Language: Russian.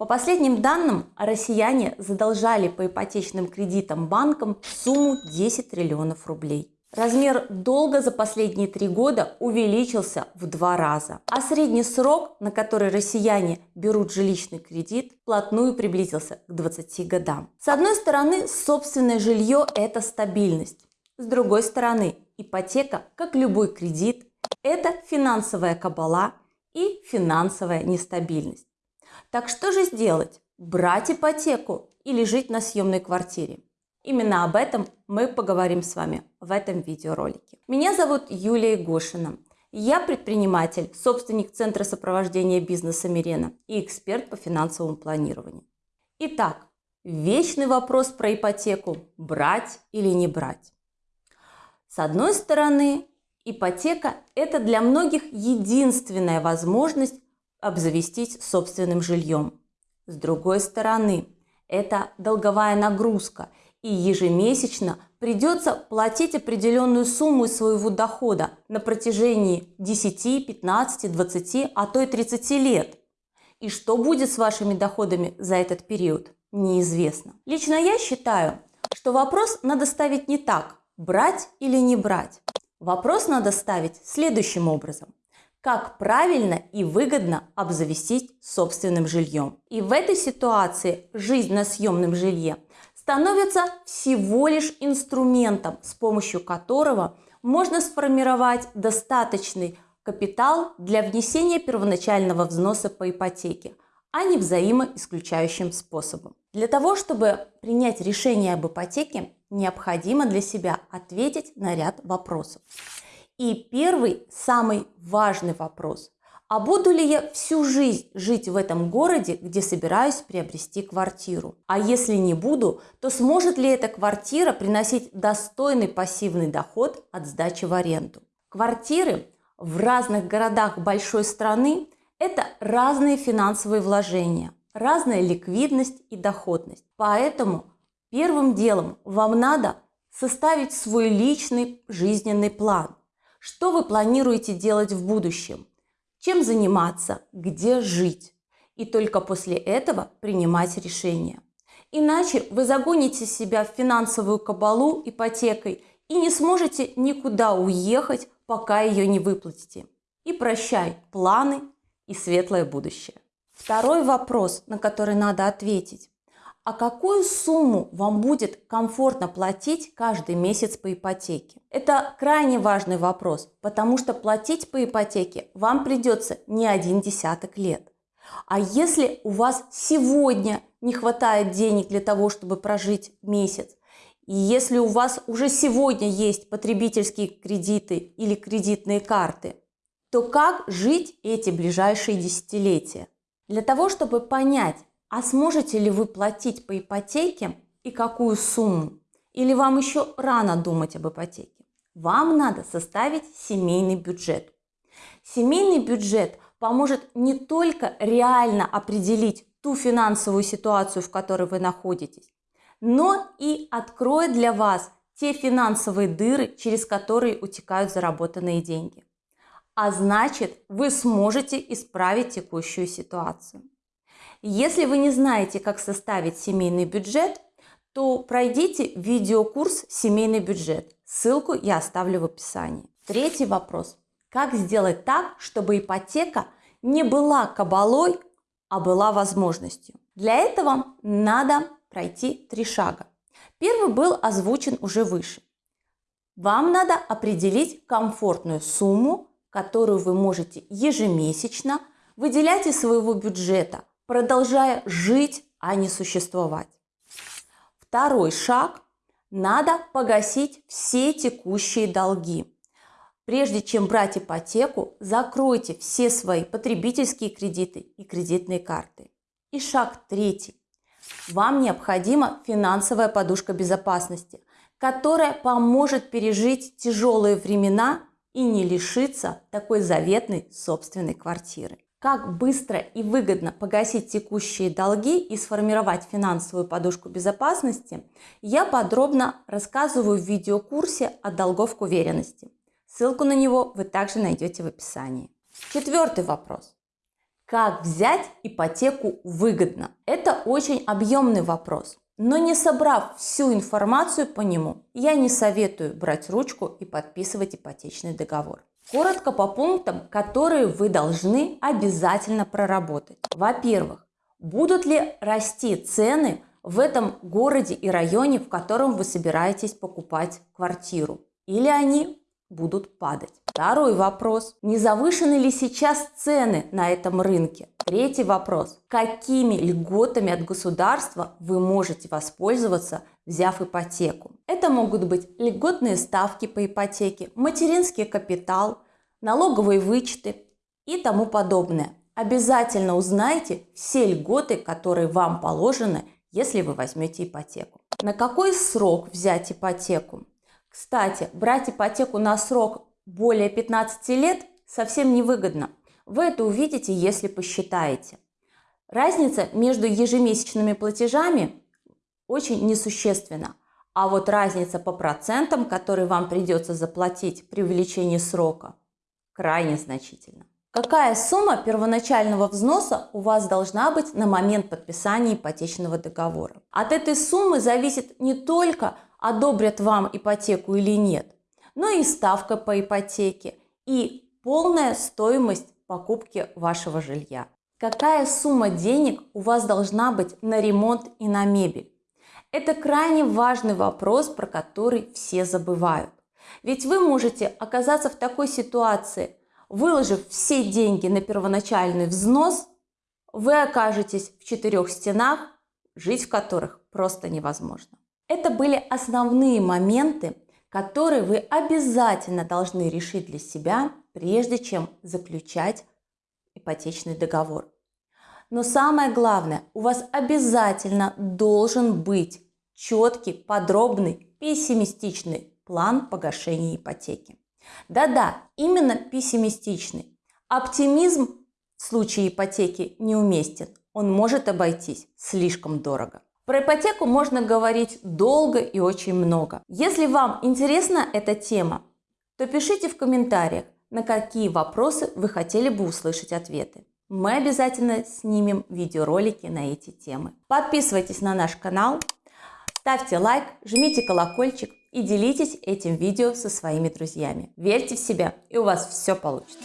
По последним данным, россияне задолжали по ипотечным кредитам банкам сумму 10 триллионов рублей. Размер долга за последние три года увеличился в два раза, а средний срок, на который россияне берут жилищный кредит, плотную приблизился к 20 годам. С одной стороны, собственное жилье – это стабильность. С другой стороны, ипотека, как любой кредит, это финансовая кабала и финансовая нестабильность. Так что же сделать? Брать ипотеку или жить на съемной квартире? Именно об этом мы поговорим с вами в этом видеоролике. Меня зовут Юлия Гошина. Я предприниматель, собственник Центра сопровождения бизнеса Мирена и эксперт по финансовому планированию. Итак, вечный вопрос про ипотеку – брать или не брать. С одной стороны, ипотека – это для многих единственная возможность обзавестись собственным жильем. С другой стороны, это долговая нагрузка – и ежемесячно придется платить определенную сумму из своего дохода на протяжении 10, 15, 20, а то и 30 лет. И что будет с вашими доходами за этот период, неизвестно. Лично я считаю, что вопрос надо ставить не так, брать или не брать. Вопрос надо ставить следующим образом. Как правильно и выгодно обзавестись собственным жильем. И в этой ситуации жизнь на съемном жилье – становится всего лишь инструментом, с помощью которого можно сформировать достаточный капитал для внесения первоначального взноса по ипотеке, а не взаимоисключающим способом. Для того, чтобы принять решение об ипотеке, необходимо для себя ответить на ряд вопросов. И первый, самый важный вопрос а буду ли я всю жизнь жить в этом городе, где собираюсь приобрести квартиру? А если не буду, то сможет ли эта квартира приносить достойный пассивный доход от сдачи в аренду? Квартиры в разных городах большой страны – это разные финансовые вложения, разная ликвидность и доходность. Поэтому первым делом вам надо составить свой личный жизненный план. Что вы планируете делать в будущем? чем заниматься, где жить. И только после этого принимать решение. Иначе вы загоните себя в финансовую кабалу ипотекой и не сможете никуда уехать, пока ее не выплатите. И прощай планы и светлое будущее. Второй вопрос, на который надо ответить а какую сумму вам будет комфортно платить каждый месяц по ипотеке? Это крайне важный вопрос, потому что платить по ипотеке вам придется не один десяток лет. А если у вас сегодня не хватает денег для того, чтобы прожить месяц, и если у вас уже сегодня есть потребительские кредиты или кредитные карты, то как жить эти ближайшие десятилетия? Для того, чтобы понять, а сможете ли вы платить по ипотеке и какую сумму? Или вам еще рано думать об ипотеке? Вам надо составить семейный бюджет. Семейный бюджет поможет не только реально определить ту финансовую ситуацию, в которой вы находитесь, но и откроет для вас те финансовые дыры, через которые утекают заработанные деньги. А значит, вы сможете исправить текущую ситуацию. Если вы не знаете, как составить семейный бюджет, то пройдите видеокурс «Семейный бюджет». Ссылку я оставлю в описании. Третий вопрос. Как сделать так, чтобы ипотека не была кабалой, а была возможностью? Для этого надо пройти три шага. Первый был озвучен уже выше. Вам надо определить комфортную сумму, которую вы можете ежемесячно выделять из своего бюджета продолжая жить, а не существовать. Второй шаг – надо погасить все текущие долги. Прежде чем брать ипотеку, закройте все свои потребительские кредиты и кредитные карты. И шаг третий. Вам необходима финансовая подушка безопасности, которая поможет пережить тяжелые времена и не лишиться такой заветной собственной квартиры. Как быстро и выгодно погасить текущие долги и сформировать финансовую подушку безопасности, я подробно рассказываю в видеокурсе «От долгов к уверенности». Ссылку на него вы также найдете в описании. Четвертый вопрос. Как взять ипотеку выгодно? Это очень объемный вопрос. Но не собрав всю информацию по нему, я не советую брать ручку и подписывать ипотечный договор. Коротко по пунктам, которые вы должны обязательно проработать. Во-первых, будут ли расти цены в этом городе и районе, в котором вы собираетесь покупать квартиру? Или они будут падать. Второй вопрос. Не завышены ли сейчас цены на этом рынке? Третий вопрос. Какими льготами от государства вы можете воспользоваться, взяв ипотеку? Это могут быть льготные ставки по ипотеке, материнский капитал, налоговые вычеты и тому подобное. Обязательно узнайте все льготы, которые вам положены, если вы возьмете ипотеку. На какой срок взять ипотеку? Кстати, брать ипотеку на срок более 15 лет совсем невыгодно. Вы это увидите, если посчитаете. Разница между ежемесячными платежами очень несущественна. А вот разница по процентам, которые вам придется заплатить при увеличении срока, крайне значительна. Какая сумма первоначального взноса у вас должна быть на момент подписания ипотечного договора? От этой суммы зависит не только одобрят вам ипотеку или нет, но и ставка по ипотеке и полная стоимость покупки вашего жилья. Какая сумма денег у вас должна быть на ремонт и на мебель? Это крайне важный вопрос, про который все забывают. Ведь вы можете оказаться в такой ситуации, Выложив все деньги на первоначальный взнос, вы окажетесь в четырех стенах, жить в которых просто невозможно. Это были основные моменты, которые вы обязательно должны решить для себя, прежде чем заключать ипотечный договор. Но самое главное, у вас обязательно должен быть четкий, подробный, пессимистичный план погашения ипотеки. Да-да, именно пессимистичный. Оптимизм в случае ипотеки неуместен. Он может обойтись слишком дорого. Про ипотеку можно говорить долго и очень много. Если вам интересна эта тема, то пишите в комментариях, на какие вопросы вы хотели бы услышать ответы. Мы обязательно снимем видеоролики на эти темы. Подписывайтесь на наш канал, ставьте лайк, жмите колокольчик и делитесь этим видео со своими друзьями. Верьте в себя, и у вас все получится.